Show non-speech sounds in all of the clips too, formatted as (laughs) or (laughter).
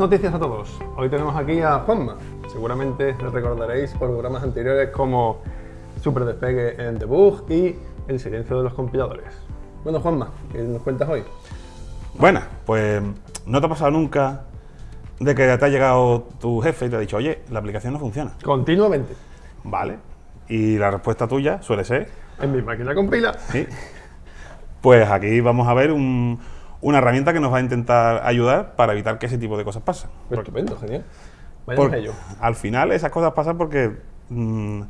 noticias a todos. Hoy tenemos aquí a Juanma. Seguramente lo recordaréis por programas anteriores como Super Despegue en Debug y El silencio de los compiladores. Bueno, Juanma, ¿qué nos cuentas hoy? Bueno, pues no te ha pasado nunca de que te ha llegado tu jefe y te ha dicho, oye, la aplicación no funciona. Continuamente. Vale. Y la respuesta tuya suele ser... En mi máquina compila. Sí. Pues aquí vamos a ver una herramienta que nos va a intentar ayudar para evitar que ese tipo de cosas pasen. Estupendo, genial. Por, ello. Al final esas cosas pasan porque mm,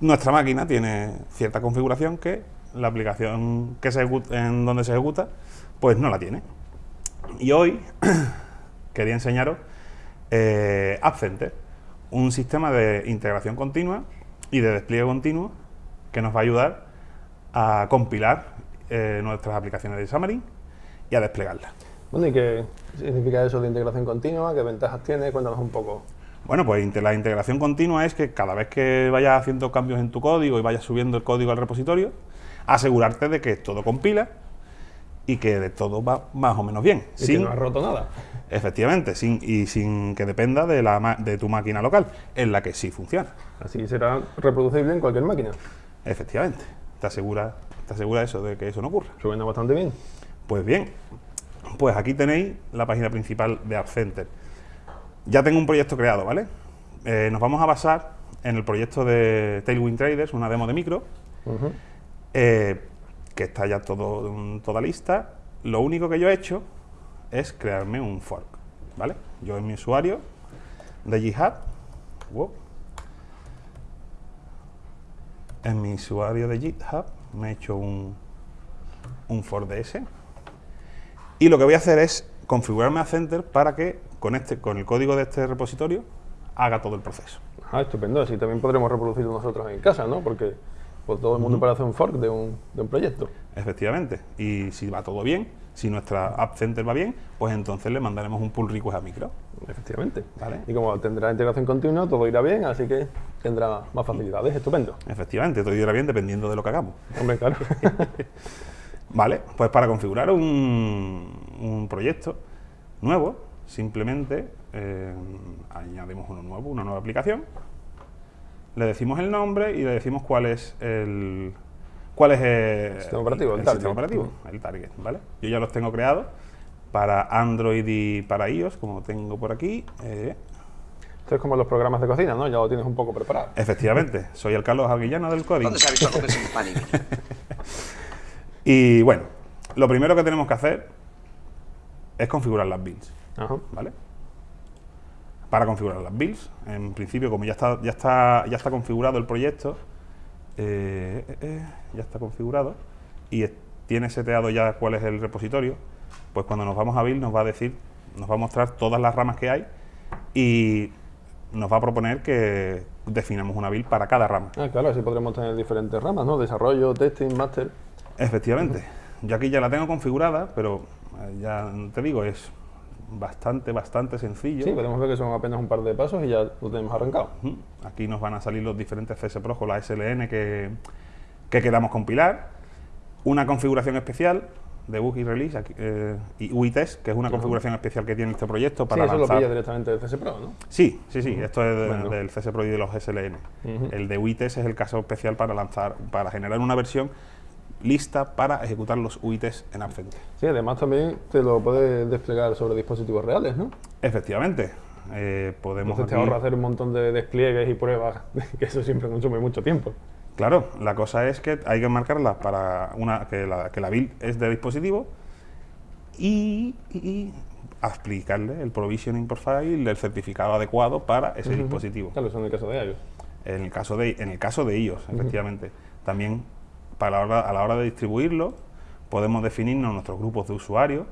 nuestra máquina tiene cierta configuración que la aplicación que se en donde se ejecuta, pues no la tiene. Y hoy (coughs) quería enseñaros eh, App Center, un sistema de integración continua y de despliegue continuo que nos va a ayudar a compilar eh, nuestras aplicaciones de Xamarin y a desplegarlas. Bueno, ¿y qué significa eso de integración continua? ¿Qué ventajas tiene? Cuéntanos un poco. Bueno, pues la integración continua es que cada vez que vayas haciendo cambios en tu código y vayas subiendo el código al repositorio, asegurarte de que todo compila y que de todo va más o menos bien. Y sin, que no has roto nada. Efectivamente, sin, y sin que dependa de, la, de tu máquina local, en la que sí funciona. Así será reproducible en cualquier máquina. Efectivamente, te asegura, te asegura eso, de que eso no ocurra. Suena bastante bien. Pues bien, pues aquí tenéis la página principal de App Center. Ya tengo un proyecto creado, ¿vale? Eh, nos vamos a basar en el proyecto de Tailwind Traders, una demo de micro, eh, que está ya todo, toda lista. Lo único que yo he hecho es crearme un fork, ¿vale? Yo en mi usuario de GitHub, en mi usuario de GitHub me he hecho un, un fork de ese y lo que voy a hacer es configurarme a Center para que con, este, con el código de este repositorio haga todo el proceso. Ah, estupendo. Así también podremos reproducirlo nosotros en casa, ¿no? Porque pues, todo el mundo puede hacer un fork de un, de un proyecto. Efectivamente. Y si va todo bien, si nuestra App Center va bien, pues entonces le mandaremos un pull request a micro. Efectivamente. ¿Vale? Y como tendrá integración continua, todo irá bien, así que tendrá más facilidades. Estupendo. Efectivamente, todo irá bien dependiendo de lo que hagamos. Hombre, claro. (laughs) Vale, pues para configurar un, proyecto nuevo, simplemente eh, añadimos uno nuevo, una nueva aplicación, le decimos el nombre y le decimos cuál es el cuál es el, sistema operativo, el, sistema operativo, el target, ¿vale? Yo ya los tengo creados para Android y para iOS, como tengo por aquí. Eh. Esto es como los programas de cocina, ¿no? Ya lo tienes un poco preparado. Efectivamente, soy el Carlos Alguillano del código. ¿Dónde se ha visto (laughs) Y bueno, lo primero que tenemos que hacer es configurar las builds. ¿Vale? Para configurar las builds, en principio, como ya está, ya está, ya está configurado el proyecto, eh, eh, eh, ya está configurado y tiene seteado ya cuál es el repositorio, pues cuando nos vamos a build nos va a decir, nos va a mostrar todas las ramas que hay y nos va a proponer que definamos una build para cada rama. Ah, claro, así podremos tener diferentes ramas, ¿no? Desarrollo, testing, master. Efectivamente. Yo aquí ya la tengo configurada, pero eh, ya te digo, es bastante, bastante sencillo. Sí, podemos ver que son apenas un par de pasos y ya lo tenemos arrancado. Aquí nos van a salir los diferentes CSPRO o la SLN que, que queramos compilar. Una configuración especial de bug y release eh, y UITEST, que es una configuración especial que tiene este proyecto para sí, eso lo pilla directamente del CSPRO, ¿no? Sí, sí, sí, esto es del CSPRO y de los SLN. El de UITEST es el caso especial para lanzar, para generar una versión lista para ejecutar los UITs en AppCenter. Sí, además también te lo puedes desplegar sobre dispositivos reales, ¿no? Efectivamente. Eh, podemos Entonces te ahorra hacer un montón de despliegues y pruebas, (laughs) que eso siempre consume mucho tiempo. Claro, la cosa es que hay que marcarlas para una que la, que la build es de dispositivo y, aplicarle el provisioning profile del certificado adecuado para ese dispositivo. Claro, eso en el caso de iOS. En el caso de, en el caso de iOS, efectivamente. También para a la hora de distribuirlo, podemos definirnos nuestros grupos de usuarios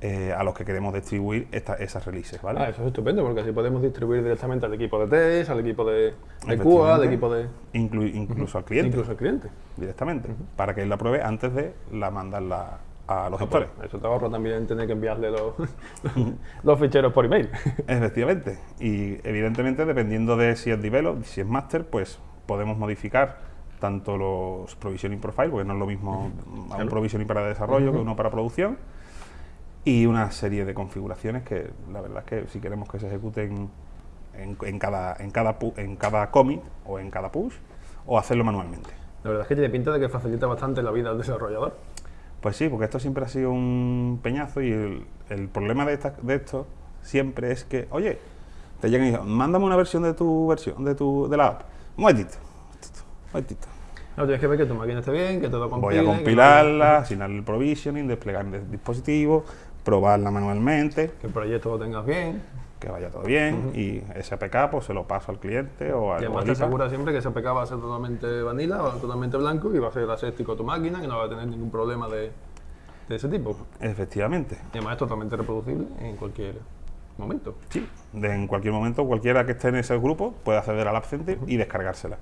eh, a los que queremos distribuir esas releases, ¿vale? Ah, eso es estupendo, porque así podemos distribuir directamente al equipo de test, al equipo de, de QA, al equipo de... incluso al cliente. Incluso al cliente. Directamente, para que él la pruebe antes de la mandarla a los gestores. eso te ahorra también tener que enviarle los, (laughs) los ficheros por email. (laughs) Efectivamente. Y evidentemente, dependiendo de si es develop, si es master, pues podemos modificar tanto los provisioning profile, porque no es lo mismo un provisioning para desarrollo que uno para producción, y una serie de configuraciones que la verdad es que si queremos que se ejecuten en, cada, en, cada, en cada commit o en cada push o hacerlo manualmente. La verdad es que tiene pinta de que facilita bastante la vida al desarrollador. Pues sí, porque esto siempre ha sido un peñazo y el, problema de, de esto siempre es que, oye, te llegan y dicen, mándame una versión de tu versión, de tu de la app. Un momentito, No, tienes que ver que tu máquina esté bien, que todo compile. Voy a compilarla, asignar el provisioning, desplegar el dispositivo, probarla manualmente. Que el proyecto lo tengas bien. Que vaya todo bien y ese APK pues se lo paso al cliente o al Y además te asegura siempre que ese APK va a ser totalmente vanilla o totalmente blanco y va a ser aséptico tu máquina, que no va a tener ningún problema de, de ese tipo. Efectivamente. Y además es totalmente reproducible en cualquier momento. Sí, en cualquier momento cualquiera que esté en ese grupo puede acceder al App Center y descargársela.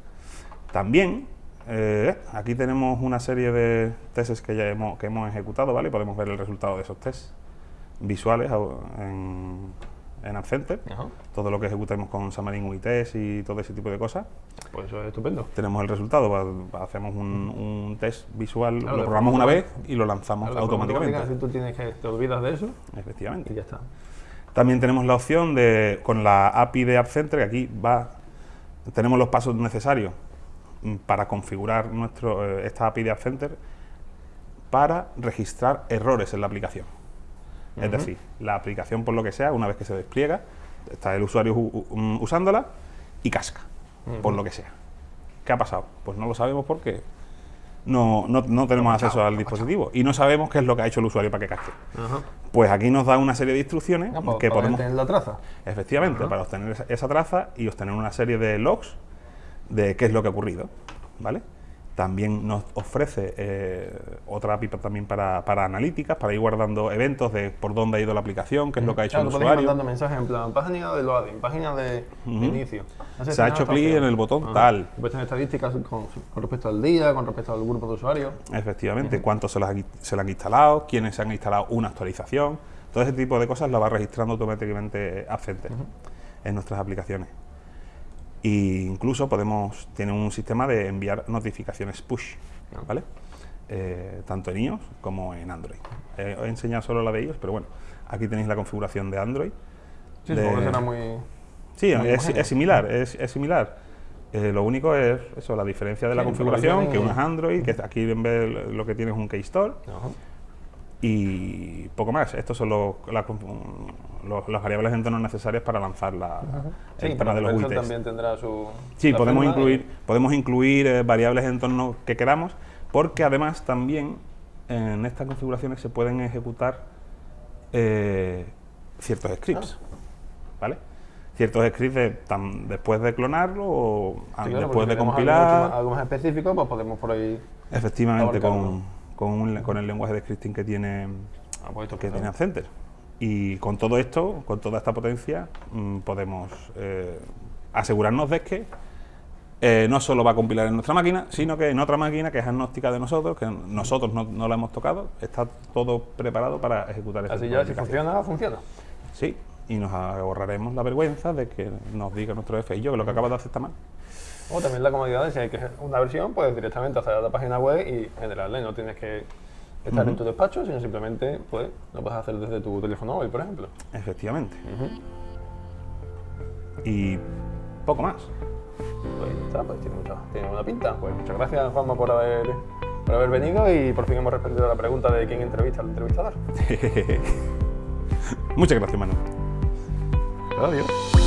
También, eh, aquí tenemos una serie de tests que ya hemos, que hemos ejecutado, ¿vale? Podemos ver el resultado de esos tests visuales en, en App Center. Todo lo que ejecutamos con Xamarin UI Test y todo ese tipo de cosas. Pues eso es estupendo. Tenemos el resultado, hacemos un, test visual, lo programamos una vez y lo lanzamos automáticamente. Si tú tienes que te olvidas de eso. Efectivamente. Y ya está. También tenemos la opción de, con la API de App Center, que aquí va, tenemos los pasos necesarios para configurar nuestro, eh, esta API de App Center para registrar errores en la aplicación. Es decir, la aplicación, por lo que sea, una vez que se despliega, está el usuario usándola y casca, por lo que sea. ¿Qué ha pasado? Pues no lo sabemos porque no, no, tenemos acceso al dispositivo y no sabemos qué es lo que ha hecho el usuario para que casque. Pues aquí nos da una serie de instrucciones ah, pues que para podemos... la traza. Efectivamente, para obtener esa, traza y obtener una serie de logs de qué es lo que ha ocurrido, ¿vale? También nos ofrece eh, otra API también para, para, analíticas, para ir guardando eventos de por dónde ha ido la aplicación, qué es lo que ha hecho el usuario. mandando mensajes en plan, página de loading, página de, inicio. Se ha hecho clic en el botón tal. Puedes tener estadísticas con, respecto al día, con respecto al grupo de usuarios. Efectivamente, cuántos se, las, se han instalado, quiénes se han instalado una actualización. Todo ese tipo de cosas lo va registrando automáticamente Accenter en nuestras aplicaciones. E incluso podemos, tiene un sistema de enviar notificaciones push, ¿vale? Eh, tanto en iOS como en Android. Eh, he enseñado solo la de iOS, pero bueno, aquí tenéis la configuración de Android. Sí, será muy... Sí, es, similar, es, similar. Eh, lo único es eso, la diferencia de la configuración, que uno es Android, que aquí en vez lo que tiene es un Keystore. Y poco más. Estos son los, las variables de entorno necesarias para lanzar la, el tema de los también tendrá su... Sí, podemos incluir, podemos incluir eh, variables de entorno que queramos, porque además también en estas configuraciones se pueden ejecutar eh, ciertos scripts, ah. ¿vale? Ciertos scripts después de clonarlo o después de compilar. Algo, más específico, pues podemos por ahí... Efectivamente, con, con, el lenguaje de scripting que tiene, ah, pues que tiene Accenter. Y con todo esto, con toda esta potencia, mm, podemos eh, asegurarnos de que eh, no solo va a compilar en nuestra máquina, sino que en otra máquina que es agnóstica de nosotros, que nosotros no, la hemos tocado, está todo preparado para ejecutar este Así ya, si funciona, funciona. Sí, y nos ahorraremos la vergüenza de que nos diga nuestro jefe y yo que lo que acaba de hacer está mal. O también la comodidad de si hay que una versión, pues directamente hacer la página web y generarla, no tienes que estar en tu despacho, sino simplemente pues, lo puedes hacer desde tu teléfono móvil, por ejemplo. Efectivamente. Y poco más. Pues está, pues tiene, mucha, tiene una pinta. Pues muchas gracias, Juanma, por haber, por haber venido y por fin hemos respondido a la pregunta de quién entrevista al entrevistador. (laughs) muchas gracias, Manu. Oh, yeah.